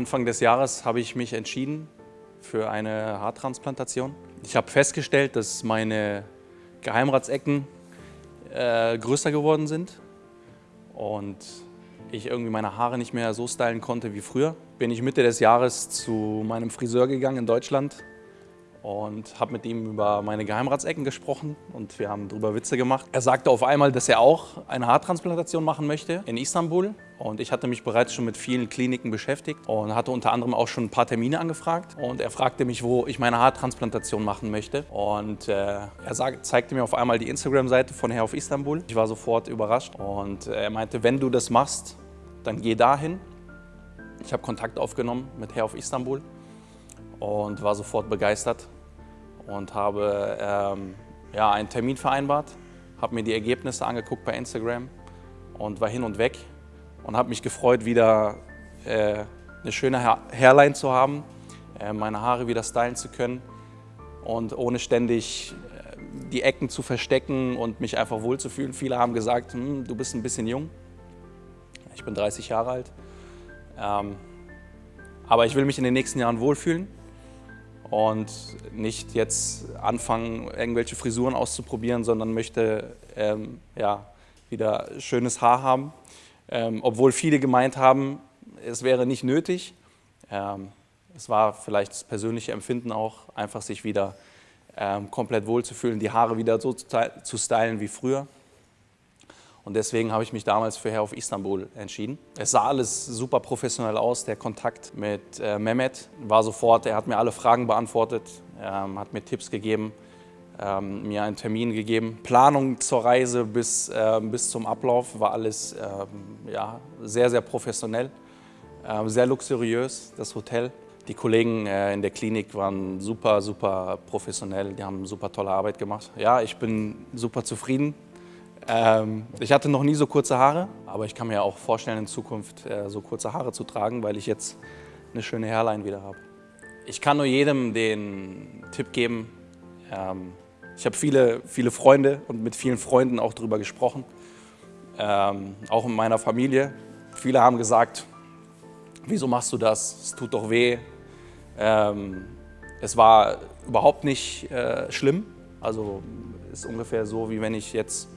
Anfang des Jahres habe ich mich entschieden für eine Haartransplantation. Ich habe festgestellt, dass meine Geheimratsecken äh, größer geworden sind und ich irgendwie meine Haare nicht mehr so stylen konnte wie früher. Bin ich Mitte des Jahres zu meinem Friseur gegangen in Deutschland und habe mit ihm über meine Geheimratsecken gesprochen und wir haben darüber Witze gemacht. Er sagte auf einmal, dass er auch eine Haartransplantation machen möchte in Istanbul und ich hatte mich bereits schon mit vielen Kliniken beschäftigt und hatte unter anderem auch schon ein paar Termine angefragt und er fragte mich, wo ich meine Haartransplantation machen möchte und äh, er sag, zeigte mir auf einmal die Instagram-Seite von Hair of Istanbul. Ich war sofort überrascht und er meinte, wenn du das machst, dann geh dahin. Ich habe Kontakt aufgenommen mit Hair of Istanbul und war sofort begeistert und habe ähm, ja, einen Termin vereinbart, habe mir die Ergebnisse angeguckt bei Instagram und war hin und weg und habe mich gefreut, wieder äh, eine schöne Hairline zu haben, äh, meine Haare wieder stylen zu können und ohne ständig äh, die Ecken zu verstecken und mich einfach wohlzufühlen. Viele haben gesagt, hm, du bist ein bisschen jung. Ich bin 30 Jahre alt. Ähm, aber ich will mich in den nächsten Jahren wohlfühlen und nicht jetzt anfangen, irgendwelche Frisuren auszuprobieren, sondern möchte ähm, ja, wieder schönes Haar haben. Ähm, obwohl viele gemeint haben, es wäre nicht nötig. Ähm, es war vielleicht das persönliche Empfinden auch, einfach sich wieder ähm, komplett wohlzufühlen, die Haare wieder so zu stylen wie früher. Und deswegen habe ich mich damals für Hair of Istanbul entschieden. Es sah alles super professionell aus. Der Kontakt mit äh, Mehmet war sofort, er hat mir alle Fragen beantwortet, ähm, hat mir Tipps gegeben, ähm, mir einen Termin gegeben. Planung zur Reise bis, äh, bis zum Ablauf war alles ähm, ja, sehr, sehr professionell, äh, sehr luxuriös, das Hotel. Die Kollegen äh, in der Klinik waren super, super professionell, die haben super tolle Arbeit gemacht. Ja, ich bin super zufrieden ähm, ich hatte noch nie so kurze Haare, aber ich kann mir auch vorstellen, in Zukunft äh, so kurze Haare zu tragen, weil ich jetzt eine schöne Hairline wieder habe. Ich kann nur jedem den Tipp geben, ähm, ich habe viele, viele Freunde und mit vielen Freunden auch darüber gesprochen, ähm, auch in meiner Familie. Viele haben gesagt, wieso machst du das, es tut doch weh. Ähm, es war überhaupt nicht äh, schlimm, also ist ungefähr so, wie wenn ich jetzt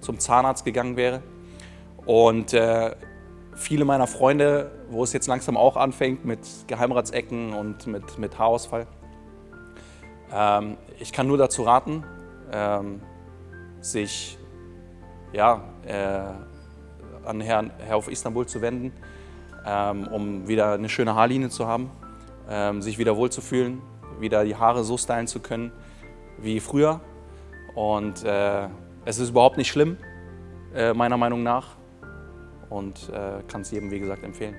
zum Zahnarzt gegangen wäre. Und äh, viele meiner Freunde, wo es jetzt langsam auch anfängt mit Geheimratsecken und mit, mit Haarausfall, ähm, ich kann nur dazu raten, ähm, sich ja, äh, an Herrn, Herr auf Istanbul zu wenden, ähm, um wieder eine schöne Haarlinie zu haben, ähm, sich wieder wohlzufühlen, wieder die Haare so stylen zu können wie früher. Und äh, es ist überhaupt nicht schlimm, äh, meiner Meinung nach, und äh, kann es jedem, wie gesagt, empfehlen.